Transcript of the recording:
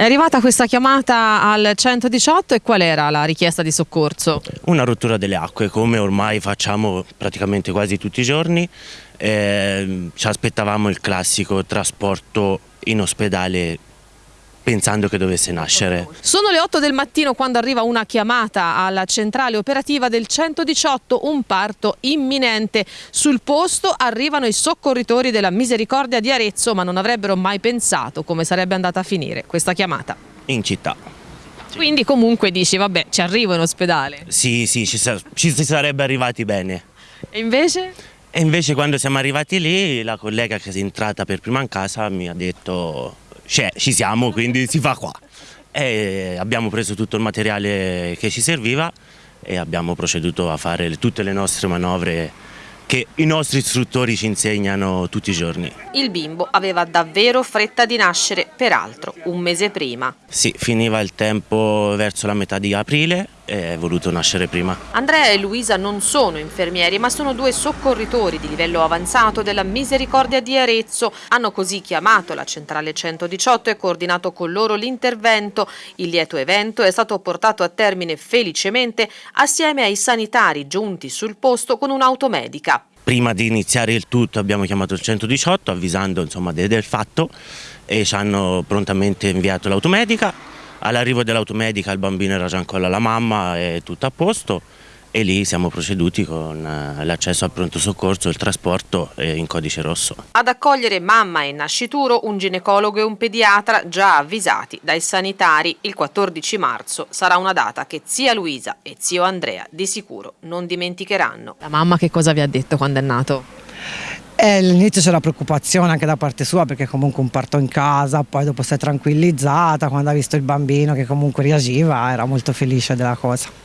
È arrivata questa chiamata al 118 e qual era la richiesta di soccorso? Una rottura delle acque, come ormai facciamo praticamente quasi tutti i giorni. Eh, ci aspettavamo il classico trasporto in ospedale pensando che dovesse nascere. Sono le 8 del mattino quando arriva una chiamata alla centrale operativa del 118, un parto imminente. Sul posto arrivano i soccorritori della Misericordia di Arezzo, ma non avrebbero mai pensato come sarebbe andata a finire questa chiamata. In città. Quindi comunque dici, vabbè, ci arrivo in ospedale. Sì, sì, ci, ci si sarebbe arrivati bene. E invece? E invece quando siamo arrivati lì, la collega che è entrata per prima in casa mi ha detto cioè, ci siamo, quindi si fa qua. E abbiamo preso tutto il materiale che ci serviva e abbiamo proceduto a fare tutte le nostre manovre che i nostri istruttori ci insegnano tutti i giorni. Il bimbo aveva davvero fretta di nascere, peraltro un mese prima. Sì, finiva il tempo verso la metà di aprile è voluto nascere prima. Andrea e Luisa non sono infermieri ma sono due soccorritori di livello avanzato della Misericordia di Arezzo. Hanno così chiamato la centrale 118 e coordinato con loro l'intervento. Il lieto evento è stato portato a termine felicemente assieme ai sanitari giunti sul posto con un'automedica. Prima di iniziare il tutto abbiamo chiamato il 118 avvisando insomma, del fatto e ci hanno prontamente inviato l'automedica. All'arrivo dell'automedica il bambino era già ancora la mamma e tutto a posto e lì siamo proceduti con eh, l'accesso al pronto soccorso il trasporto eh, in codice rosso. Ad accogliere mamma e nascituro un ginecologo e un pediatra già avvisati dai sanitari. Il 14 marzo sarà una data che zia Luisa e zio Andrea di sicuro non dimenticheranno. La mamma che cosa vi ha detto quando è nato? All'inizio c'era preoccupazione anche da parte sua perché comunque un parto in casa, poi dopo si è tranquillizzata quando ha visto il bambino che comunque reagiva, era molto felice della cosa.